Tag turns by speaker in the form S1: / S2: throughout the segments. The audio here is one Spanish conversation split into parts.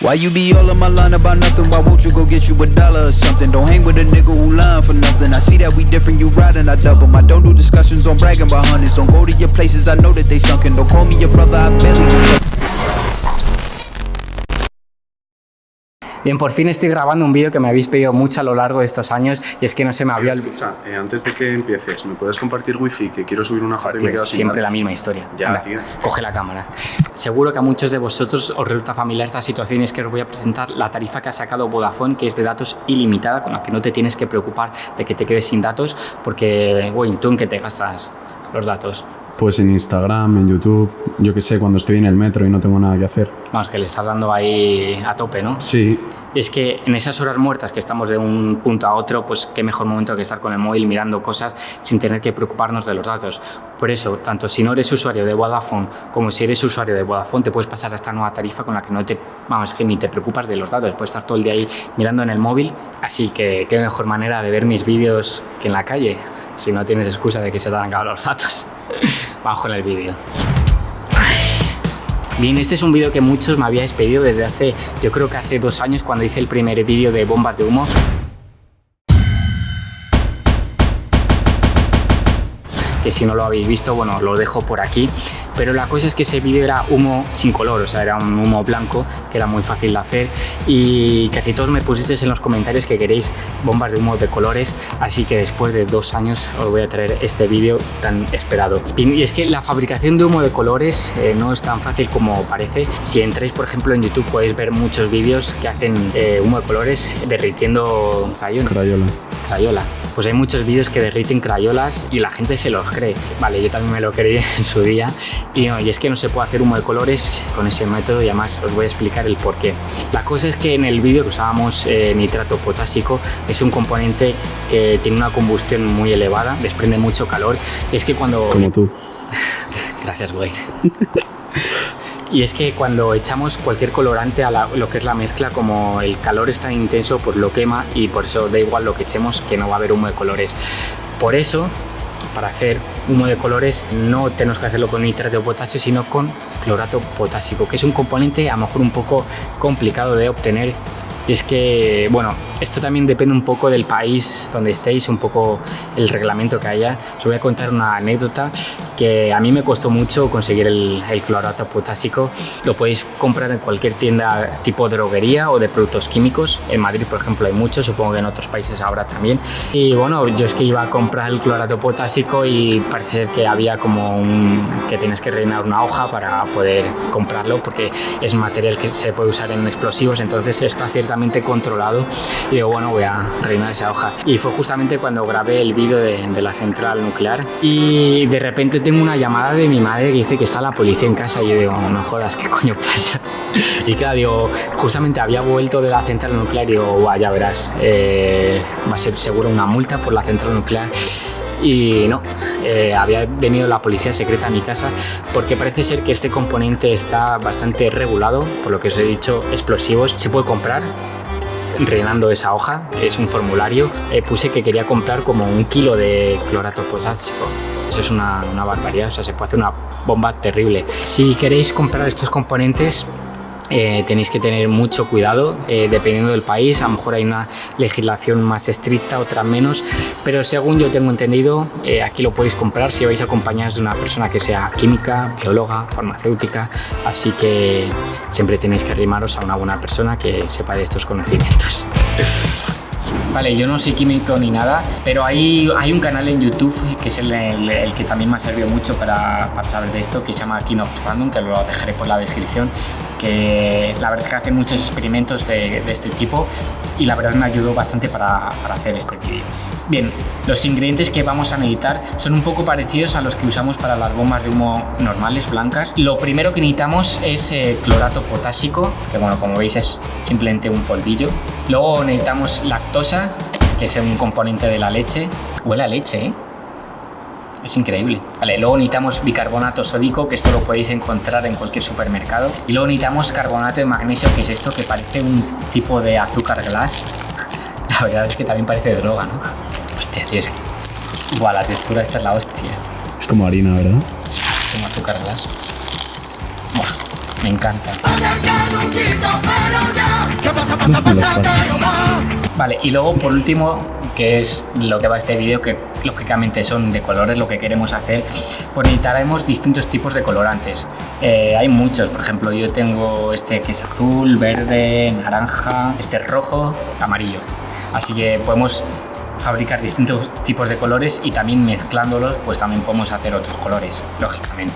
S1: Why you be all on my line about nothing? Why won't you go get you a dollar or something? Don't hang with a nigga who lying for nothing. I see that we different, you riding, I double. I don't do discussions on bragging about hundreds. Don't go to your places, I know that they sunken. Don't call me your brother, I barely.
S2: Bien, por fin estoy grabando un vídeo que me habéis pedido mucho a lo largo de estos años y es que no se me había
S3: Escucha, eh, antes de que empieces, ¿me puedes compartir wifi? Que quiero subir una foto y me quedo sin
S2: siempre la misma historia.
S3: Ya,
S2: Anda,
S3: tío.
S2: Coge la cámara. Seguro que a muchos de vosotros os resulta familiar esta situación y es que os voy a presentar la tarifa que ha sacado Vodafone, que es de datos ilimitada, con la que no te tienes que preocupar de que te quedes sin datos, porque, güey, tú en qué te gastas los datos.
S3: Pues en Instagram, en YouTube, yo qué sé, cuando estoy en el metro y no tengo nada que hacer.
S2: Vamos, que le estás dando ahí a tope, ¿no?
S3: Sí,
S2: es que en esas horas muertas que estamos de un punto a otro, pues qué mejor momento que estar con el móvil mirando cosas sin tener que preocuparnos de los datos. Por eso, tanto si no eres usuario de Vodafone como si eres usuario de Vodafone, te puedes pasar a esta nueva tarifa con la que no te, vamos, que ni te preocupas de los datos. Puedes estar todo el día ahí mirando en el móvil. Así que qué mejor manera de ver mis vídeos que en la calle, si no tienes excusa de que se te han acabado los datos. Vamos con el vídeo. Bien, este es un vídeo que muchos me habíais pedido desde hace, yo creo que hace dos años cuando hice el primer vídeo de bombas de humo. Si no lo habéis visto, bueno, lo dejo por aquí. Pero la cosa es que ese vídeo era humo sin color, o sea, era un humo blanco que era muy fácil de hacer y casi todos me pusisteis en los comentarios que queréis bombas de humo de colores, así que después de dos años os voy a traer este vídeo tan esperado. Y, es que la fabricación de humo de colores eh, no es tan fácil como parece. Si entráis, por ejemplo, en YouTube podéis ver muchos vídeos que hacen eh, humo de colores derritiendo crayones.
S3: Crayola.
S2: Crayola. Pues hay muchos vídeos que derriten crayolas y la gente se los cree. Vale, yo también me lo creí en su día. Y, no, y es que no se puede hacer humo de colores con ese método y además os voy a explicar el por qué. La cosa es que en el vídeo que usábamos eh, nitrato potásico es un componente que tiene una combustión muy elevada, desprende mucho calor. Y es que cuando...
S3: Como tú.
S2: Gracias, güey. Y es que cuando echamos cualquier colorante a la- lo que es la mezcla, como el calor es tan intenso, pues lo quema y por eso da igual lo que echemos, que no va a haber humo de colores. Por eso, para hacer humo de colores, no tenemos que hacerlo con nitrato de potasio, sino con clorato potásico, que es un componente a lo mejor un poco complicado de obtener. Y es que, bueno, esto también depende un poco del país donde estéis, un poco el reglamento que haya. Os voy a contar una anécdota que a mí me costó mucho conseguir el, el clorato potásico. Lo podéis comprar en cualquier tienda tipo droguería o de productos químicos. En Madrid, por ejemplo, hay muchos, supongo que en otros países ahora también. Y bueno, yo es que iba a comprar el clorato potásico y parece ser que había como un, que tienes que rellenar una hoja para poder comprarlo porque es material que se puede usar en explosivos, entonces está ciertamente controlado. Y digo, bueno, voy a rellenar esa hoja. Y fue justamente cuando grabé el vídeo de, de la central nuclear y de repente tengo una llamada de mi madre que dice que está la policía en casa y yo digo, no jodas, ¿qué coño pasa? Y claro, digo, justamente había vuelto de la central nuclear y digo, "Buah, ya verás, eh, va a ser seguro una multa por la central nuclear. Y no, eh, había venido la policía secreta a mi casa porque parece ser que este componente está bastante regulado, por lo que os he dicho, explosivos. Se puede comprar rellenando esa hoja, es un formulario. Eh, puse que quería comprar como un kilo de clorato potásico. Eso es una, una barbaridad, o sea, se puede hacer una bomba terrible. Si queréis comprar estos componentes, eh, tenéis que tener mucho cuidado eh, dependiendo del país. A lo mejor hay una legislación más estricta, otra menos, pero según yo tengo entendido, eh, aquí lo podéis comprar si vais acompañados de una persona que sea química, bióloga, farmacéutica. Así que siempre tenéis que arrimaros a una buena persona que sepa de estos conocimientos. Vale, yo no soy químico ni nada, pero hay, un canal en YouTube que es el, que también me ha servido mucho para, para saber de esto, que se llama King of Random, que lo dejaré por la descripción, que la verdad es que hacen muchos experimentos de, este tipo y la verdad me ayudó bastante para, para hacer este vídeo. Bien, los ingredientes que vamos a necesitar son un poco parecidos a los que usamos para las bombas de humo normales, blancas. Lo primero que necesitamos es eh, clorato potásico, que bueno, como veis es simplemente un polvillo. Luego necesitamos lactosa, que es un componente de la leche. Huele a leche, ¿eh? Es increíble. Vale, luego necesitamos bicarbonato sódico, que esto lo podéis encontrar en cualquier supermercado. Y luego necesitamos carbonato de magnesio, que es esto que parece un tipo de azúcar glass. La verdad es que también parece droga, ¿no? Hostia, tío, es que... Buah, la textura esta es la hostia.
S3: Es como harina, ¿verdad?
S2: Como azúcar glass. Buah, me encanta. Vale, y luego por último, que es lo que va este vídeo, que lógicamente son de colores lo que queremos hacer, pues necesitaremos distintos tipos de colorantes. Eh, hay muchos, por ejemplo, yo tengo este que es azul, verde, naranja, este es rojo, amarillo. Así que podemos fabricar distintos tipos de colores y también mezclándolos, pues también podemos hacer otros colores, lógicamente.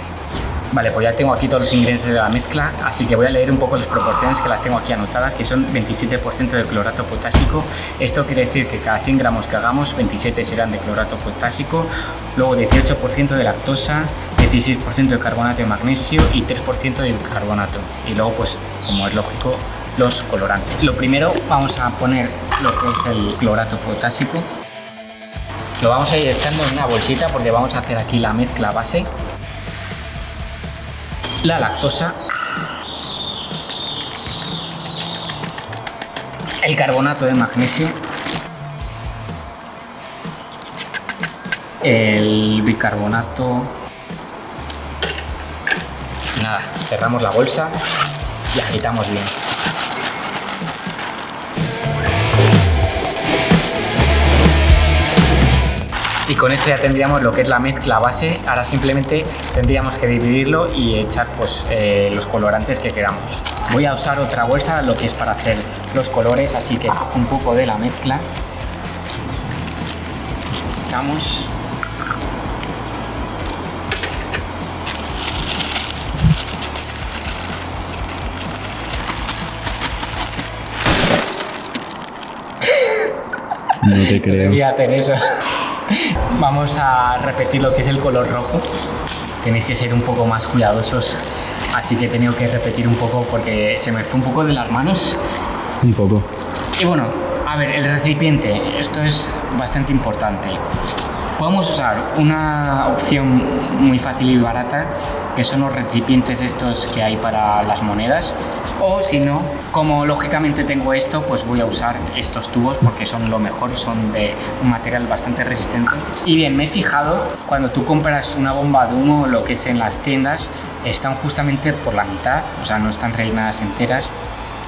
S2: Vale, pues ya tengo aquí todos los ingredientes de la mezcla, así que voy a leer un poco las proporciones que las tengo aquí anotadas, que son 27% de clorato potásico. Esto quiere decir que cada 100 gramos que hagamos, 27 serán de clorato potásico, luego 18% de lactosa, 16% de carbonato de magnesio y 3% de carbonato. Y luego, pues, como es lógico, los colorantes. Lo primero, vamos a poner lo que es el clorato potásico. Lo vamos a ir echando en una bolsita porque vamos a hacer aquí la mezcla base la lactosa, el carbonato de magnesio, el bicarbonato. Nada, cerramos la bolsa y agitamos bien. Y con esto ya tendríamos lo que es la mezcla base. Ahora simplemente tendríamos que dividirlo y echar pues, eh, los colorantes que queramos. Voy a usar otra bolsa, lo que es para hacer los colores, así que cojo un poco de la mezcla. Echamos.
S3: No te creo.
S2: Voy a hacer eso. Vamos a repetir lo que es el color rojo. Tenéis que ser un poco más cuidadosos. Así que he tenido que repetir un poco porque se me fue un poco de las manos.
S3: Un poco.
S2: Y bueno, a ver, el recipiente. Esto es bastante importante. Podemos usar una opción muy fácil y barata, que son los recipientes estos que hay para las monedas. O si no, como lógicamente tengo esto, pues voy a usar estos tubos porque son lo mejor, son de un material bastante resistente. Y bien, me he fijado, cuando tú compras una bomba de humo, lo que es en las tiendas, están justamente por la mitad, o sea, no están rellenadas enteras,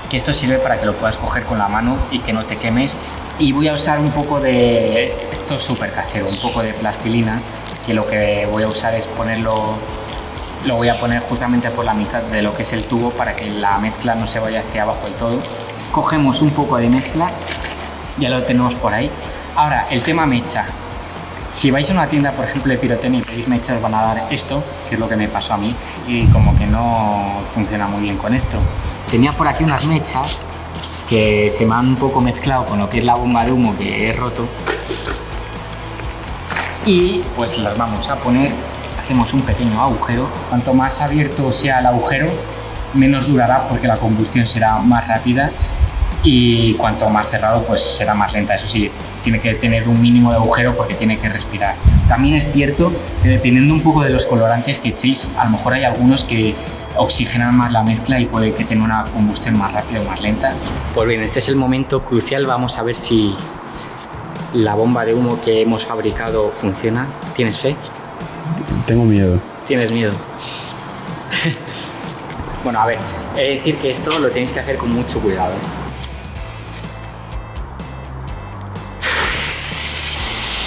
S2: que esto sirve para que lo puedas coger con la mano y que no te quemes. Y voy a usar un poco de, esto es súper casero, un poco de plastilina, que lo que voy a usar es ponerlo lo voy a poner justamente por la mitad de lo que es el tubo para que la mezcla no se vaya hacia abajo del todo. Cogemos un poco de mezcla, ya lo tenemos por ahí. Ahora, el tema mecha. Si vais a una tienda, por ejemplo, de pirotecnia y pedís mecha, os van a dar esto, que es lo que me pasó a mí, y como que no funciona muy bien con esto. Tenía por aquí unas mechas que se me han un poco mezclado con lo que es la bomba de humo que he roto. Y pues las vamos a poner hacemos un pequeño agujero. Cuanto más abierto sea el agujero, menos durará porque la combustión será más rápida y cuanto más cerrado pues será más lenta. Eso sí, tiene que tener un mínimo de agujero porque tiene que respirar. También es cierto que dependiendo un poco de los colorantes que echéis, a lo mejor hay algunos que oxigenan más la mezcla y puede que tenga una combustión más rápida o más lenta. Pues bien, este es el momento crucial. Vamos a ver si la bomba de humo que hemos fabricado funciona. ¿Tienes fe?
S3: Tengo miedo.
S2: Tienes miedo. bueno, a ver, he de decir que esto lo tenéis que hacer con mucho cuidado. ¿eh?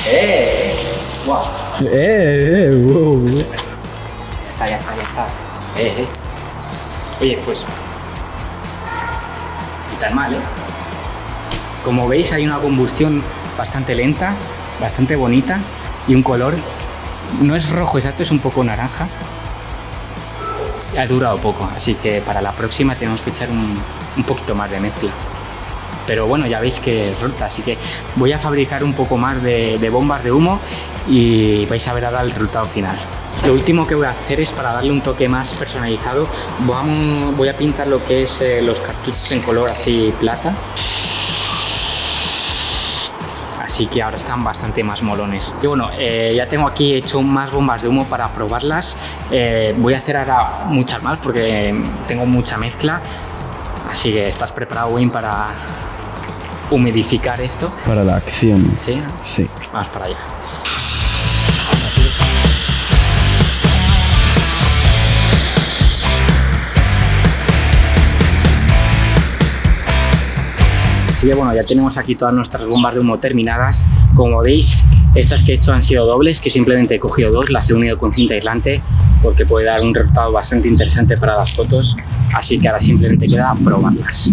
S2: ¡Eh! ¡Guau!
S3: ¡Eh, eh! Wow.
S2: Ya está, ya está, ya está. Eh, eh. Oye, pues. Ni tan mal, ¿eh? Como veis, hay una combustión bastante lenta, bastante bonita y un color. No es rojo exacto, es un poco naranja. Ha durado poco, así que para la próxima tenemos que echar un, un poquito más de mezcla. Pero bueno, ya veis que resulta, así que voy a fabricar un poco más de, bombas de humo y vais a ver ahora el resultado final. Lo último que voy a hacer es para darle un toque más personalizado, voy a pintar lo que es eh, los cartuchos en color así plata. Así que ahora están bastante más molones. Y bueno, eh, ya tengo aquí hecho más bombas de humo para probarlas. Eh, voy a hacer ahora muchas más porque tengo mucha mezcla. Así que estás preparado, Wayne, para humidificar esto.
S3: Para la acción.
S2: ¿Sí?
S3: Sí.
S2: Vamos para allá. Así que bueno, ya tenemos aquí todas nuestras bombas de humo terminadas. Como veis, estas que he hecho han sido dobles, que simplemente he cogido dos, las he unido con cinta aislante porque puede dar un resultado bastante interesante para las fotos. Así que ahora simplemente queda probarlas.